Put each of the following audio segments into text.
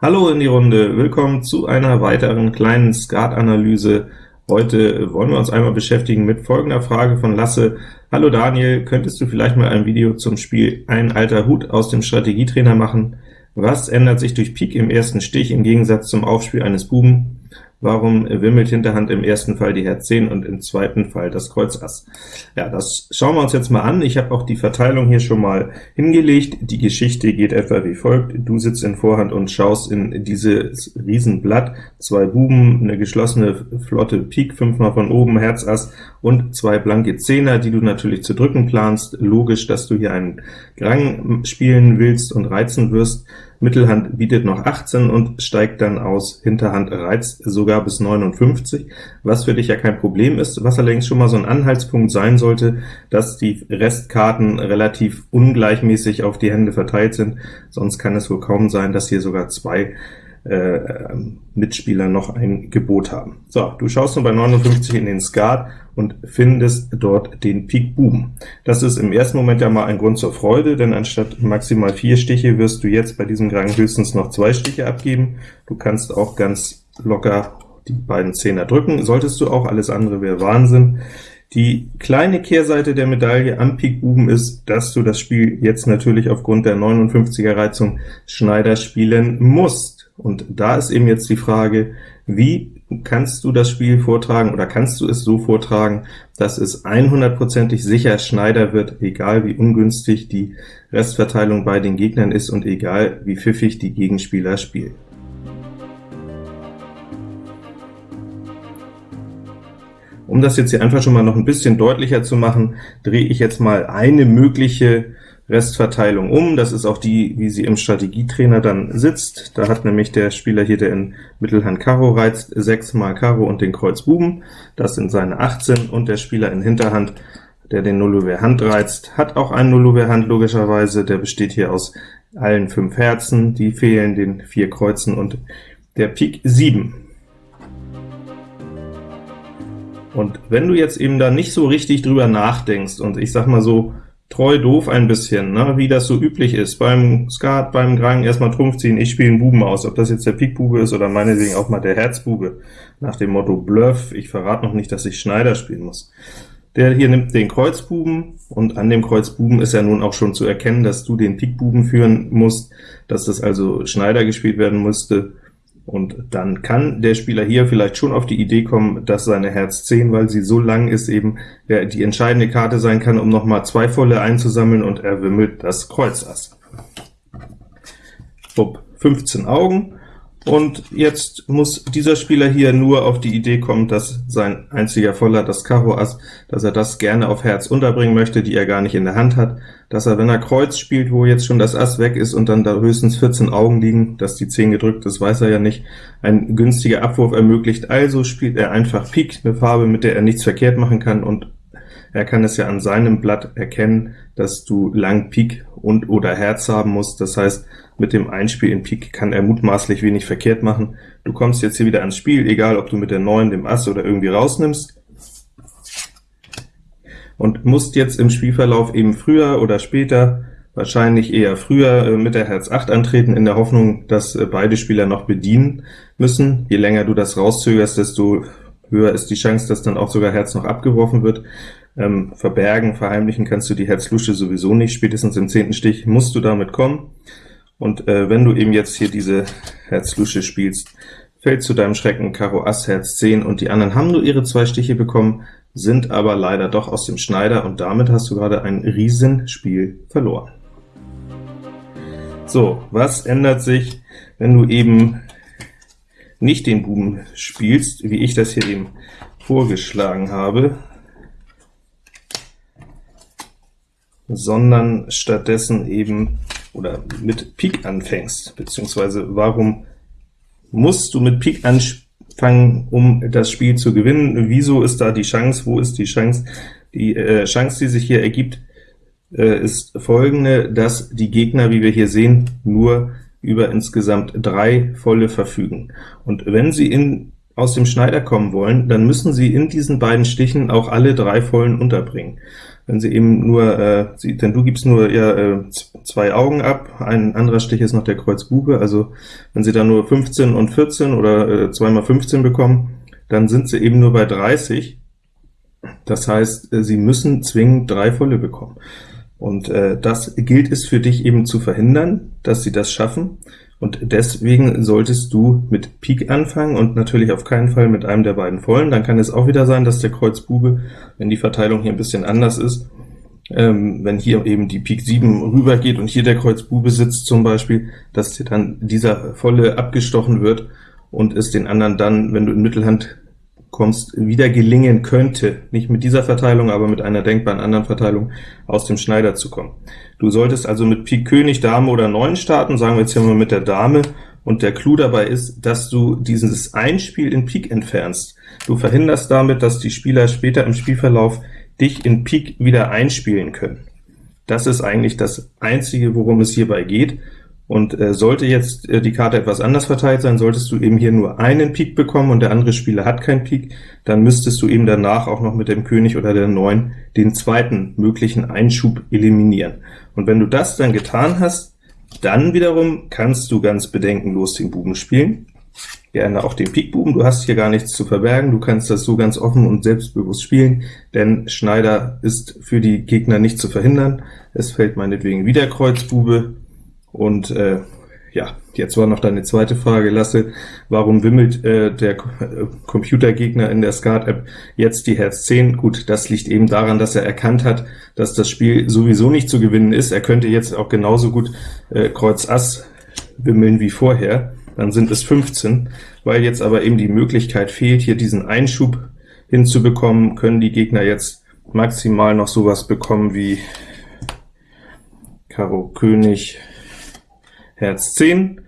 Hallo in die Runde, willkommen zu einer weiteren kleinen Skatanalyse. Heute wollen wir uns einmal beschäftigen mit folgender Frage von Lasse. Hallo Daniel, könntest du vielleicht mal ein Video zum Spiel Ein alter Hut aus dem Strategietrainer machen? Was ändert sich durch Pik im ersten Stich im Gegensatz zum Aufspiel eines Buben? Warum wimmelt Hinterhand im ersten Fall die Herz 10 und im zweiten Fall das Kreuz Ass? Ja, das schauen wir uns jetzt mal an. Ich habe auch die Verteilung hier schon mal hingelegt. Die Geschichte geht etwa wie folgt. Du sitzt in Vorhand und schaust in dieses Riesenblatt. Zwei Buben, eine geschlossene flotte Pik, fünfmal von oben, Herz Ass und zwei blanke Zehner, die du natürlich zu drücken planst. Logisch, dass du hier einen Grang spielen willst und reizen wirst. Mittelhand bietet noch 18 und steigt dann aus, Hinterhand reizt sogar bis 59, was für dich ja kein Problem ist, was allerdings schon mal so ein Anhaltspunkt sein sollte, dass die Restkarten relativ ungleichmäßig auf die Hände verteilt sind, sonst kann es wohl kaum sein, dass hier sogar zwei äh, Mitspieler noch ein Gebot haben. So, du schaust nun bei 59 in den Skat und findest dort den Pik Buben. Das ist im ersten Moment ja mal ein Grund zur Freude, denn anstatt maximal vier Stiche wirst du jetzt bei diesem Rang höchstens noch zwei Stiche abgeben. Du kannst auch ganz locker die beiden Zehner drücken, solltest du auch, alles andere wäre Wahnsinn. Die kleine Kehrseite der Medaille am Pik Buben ist, dass du das Spiel jetzt natürlich aufgrund der 59er Reizung Schneider spielen musst. Und da ist eben jetzt die Frage, wie kannst du das Spiel vortragen, oder kannst du es so vortragen, dass es 100%ig sicher Schneider wird, egal wie ungünstig die Restverteilung bei den Gegnern ist und egal wie pfiffig die Gegenspieler spielen. Um das jetzt hier einfach schon mal noch ein bisschen deutlicher zu machen, drehe ich jetzt mal eine mögliche Restverteilung um. Das ist auch die, wie sie im Strategietrainer dann sitzt. Da hat nämlich der Spieler hier, der in Mittelhand Karo reizt, 6 mal Karo und den Kreuz Buben. Das sind seine 18, und der Spieler in Hinterhand, der den Nullouvert Hand reizt, hat auch einen Nullouvert Hand logischerweise. Der besteht hier aus allen fünf Herzen, die fehlen den vier Kreuzen und der Pik 7. Und wenn du jetzt eben da nicht so richtig drüber nachdenkst, und ich sag mal so, treu doof ein bisschen, ne? wie das so üblich ist. Beim Skat, beim Grang erstmal Trumpf ziehen, ich spiele einen Buben aus, ob das jetzt der Pikbube ist oder meinetwegen auch mal der Herzbube, nach dem Motto Bluff, ich verrate noch nicht, dass ich Schneider spielen muss. Der hier nimmt den Kreuzbuben, und an dem Kreuzbuben ist ja nun auch schon zu erkennen, dass du den Pikbuben führen musst, dass das also Schneider gespielt werden musste, und dann kann der Spieler hier vielleicht schon auf die Idee kommen, dass seine Herz 10, weil sie so lang ist, eben die entscheidende Karte sein kann, um nochmal zwei volle einzusammeln, und er wimmelt das Kreuz Ass. Upp, 15 Augen, und jetzt muss dieser Spieler hier nur auf die Idee kommen, dass sein einziger Voller, das Karo Ass, dass er das gerne auf Herz unterbringen möchte, die er gar nicht in der Hand hat, dass er, wenn er Kreuz spielt, wo jetzt schon das Ass weg ist und dann da höchstens 14 Augen liegen, dass die 10 gedrückt ist, weiß er ja nicht, ein günstiger Abwurf ermöglicht, also spielt er einfach Pik, eine Farbe, mit der er nichts verkehrt machen kann, und er kann es ja an seinem Blatt erkennen, dass du lang Pik und oder Herz haben musst, das heißt, mit dem Einspiel in Pik kann er mutmaßlich wenig verkehrt machen. Du kommst jetzt hier wieder ans Spiel, egal ob du mit der 9, dem Ass oder irgendwie rausnimmst, und musst jetzt im Spielverlauf eben früher oder später, wahrscheinlich eher früher, äh, mit der Herz 8 antreten, in der Hoffnung, dass äh, beide Spieler noch bedienen müssen. Je länger du das rauszögerst, desto höher ist die Chance, dass dann auch sogar Herz noch abgeworfen wird. Ähm, verbergen, verheimlichen kannst du die Herzlusche sowieso nicht, spätestens im zehnten Stich musst du damit kommen. Und äh, wenn du eben jetzt hier diese Herz-Lusche spielst, fällt zu deinem Schrecken Karo Ass, Herz 10, und die anderen haben nur ihre zwei Stiche bekommen, sind aber leider doch aus dem Schneider, und damit hast du gerade ein Riesenspiel verloren. So, was ändert sich, wenn du eben nicht den Buben spielst, wie ich das hier eben vorgeschlagen habe, sondern stattdessen eben oder mit Pik anfängst, beziehungsweise warum musst du mit Pik anfangen, um das Spiel zu gewinnen? Wieso ist da die Chance? Wo ist die Chance? Die äh, Chance, die sich hier ergibt, äh, ist folgende, dass die Gegner, wie wir hier sehen, nur über insgesamt drei volle verfügen. Und wenn sie in aus dem Schneider kommen wollen, dann müssen Sie in diesen beiden Stichen auch alle drei vollen unterbringen. Wenn Sie eben nur, äh, Sie, denn du gibst nur ja, äh, zwei Augen ab, ein anderer Stich ist noch der Kreuz Bube, also wenn Sie da nur 15 und 14 oder äh, 2 mal 15 bekommen, dann sind Sie eben nur bei 30. Das heißt, äh, Sie müssen zwingend drei volle bekommen. Und äh, das gilt es für dich eben zu verhindern, dass Sie das schaffen. Und deswegen solltest du mit Pik anfangen und natürlich auf keinen Fall mit einem der beiden vollen. Dann kann es auch wieder sein, dass der Kreuz Bube, wenn die Verteilung hier ein bisschen anders ist, ähm, wenn hier eben die Pik 7 rübergeht und hier der Kreuz Bube sitzt zum Beispiel, dass dir dann dieser volle abgestochen wird und es den anderen dann, wenn du in Mittelhand kommst, wieder gelingen könnte, nicht mit dieser Verteilung, aber mit einer denkbaren anderen Verteilung, aus dem Schneider zu kommen. Du solltest also mit Pik König, Dame oder 9 starten, sagen wir jetzt hier mal mit der Dame, und der Clou dabei ist, dass du dieses Einspiel in Pik entfernst. Du verhinderst damit, dass die Spieler später im Spielverlauf dich in Pik wieder einspielen können. Das ist eigentlich das Einzige, worum es hierbei geht, und äh, sollte jetzt äh, die Karte etwas anders verteilt sein, solltest du eben hier nur einen Pik bekommen und der andere Spieler hat keinen Pik, dann müsstest du eben danach auch noch mit dem König oder der 9 den zweiten möglichen Einschub eliminieren. Und wenn du das dann getan hast, dann wiederum kannst du ganz bedenkenlos den Buben spielen, gerne auch den Pikbuben, du hast hier gar nichts zu verbergen, du kannst das so ganz offen und selbstbewusst spielen, denn Schneider ist für die Gegner nicht zu verhindern. Es fällt meinetwegen wieder Kreuzbube, und äh, ja, jetzt war noch deine zweite Frage, Lasse, warum wimmelt äh, der äh, Computergegner in der Skat-App jetzt die Herz 10? Gut, das liegt eben daran, dass er erkannt hat, dass das Spiel sowieso nicht zu gewinnen ist. Er könnte jetzt auch genauso gut äh, Kreuz Ass wimmeln wie vorher, dann sind es 15. Weil jetzt aber eben die Möglichkeit fehlt, hier diesen Einschub hinzubekommen, können die Gegner jetzt maximal noch sowas bekommen wie Karo König, Herz 10,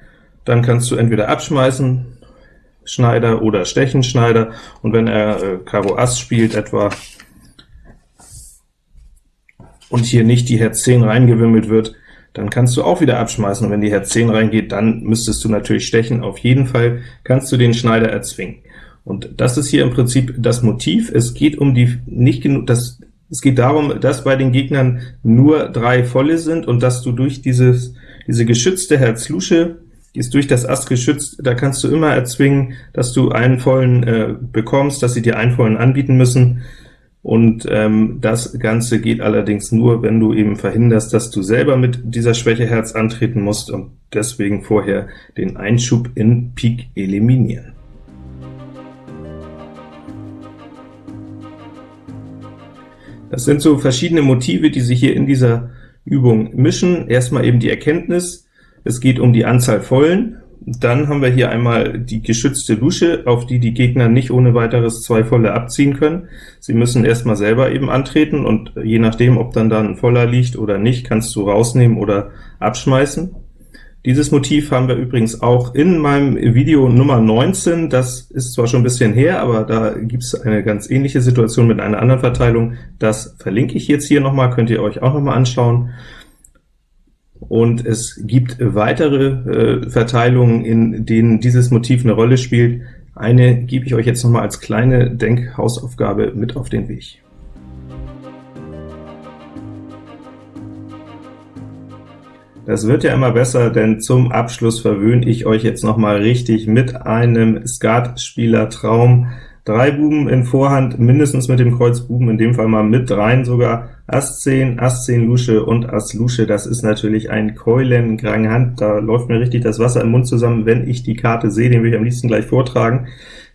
dann kannst du entweder abschmeißen, Schneider oder Stechen, Schneider, und wenn er äh, Karo Ass spielt etwa, und hier nicht die Herz 10 reingewimmelt wird, dann kannst du auch wieder abschmeißen, und wenn die Herz 10 reingeht, dann müsstest du natürlich stechen. Auf jeden Fall kannst du den Schneider erzwingen. Und das ist hier im Prinzip das Motiv. Es geht um die nicht genug, das es geht darum, dass bei den Gegnern nur drei volle sind und dass du durch dieses diese geschützte Herz-Lusche, die ist durch das Ass geschützt, da kannst du immer erzwingen, dass du einen vollen äh, bekommst, dass sie dir einen vollen anbieten müssen, und ähm, das Ganze geht allerdings nur, wenn du eben verhinderst, dass du selber mit dieser Schwäche Herz antreten musst und deswegen vorher den Einschub in Pik eliminieren. Das sind so verschiedene Motive, die sich hier in dieser Übung mischen. Erstmal eben die Erkenntnis, es geht um die Anzahl Vollen. Dann haben wir hier einmal die geschützte Lusche, auf die die Gegner nicht ohne weiteres zwei Volle abziehen können. Sie müssen erstmal selber eben antreten, und je nachdem, ob dann da ein Voller liegt oder nicht, kannst du rausnehmen oder abschmeißen. Dieses Motiv haben wir übrigens auch in meinem Video Nummer 19, das ist zwar schon ein bisschen her, aber da gibt es eine ganz ähnliche Situation mit einer anderen Verteilung. Das verlinke ich jetzt hier nochmal, könnt ihr euch auch nochmal anschauen. Und es gibt weitere äh, Verteilungen, in denen dieses Motiv eine Rolle spielt. Eine gebe ich euch jetzt nochmal als kleine Denkhausaufgabe mit auf den Weg. Das wird ja immer besser, denn zum Abschluss verwöhne ich euch jetzt noch mal richtig mit einem Skat-Spieler-Traum. Drei Buben in Vorhand, mindestens mit dem Kreuz Buben, in dem Fall mal mit dreien sogar, Ass 10, Ass 10 Lusche und Ass Lusche, das ist natürlich ein Keulen Hand, da läuft mir richtig das Wasser im Mund zusammen, wenn ich die Karte sehe, den will ich am liebsten gleich vortragen.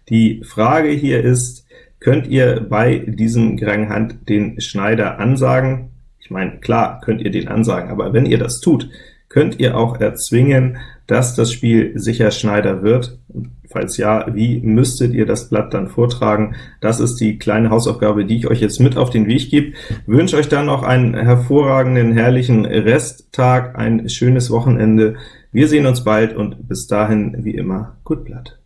Die Frage hier ist, könnt ihr bei diesem Grand Hand den Schneider ansagen? Ich meine, klar könnt ihr den ansagen, aber wenn ihr das tut, könnt ihr auch erzwingen, dass das Spiel sicher Schneider wird. Falls ja, wie müsstet ihr das Blatt dann vortragen? Das ist die kleine Hausaufgabe, die ich euch jetzt mit auf den Weg gebe. Wünsche euch dann noch einen hervorragenden, herrlichen Resttag, ein schönes Wochenende. Wir sehen uns bald und bis dahin, wie immer, gut Blatt.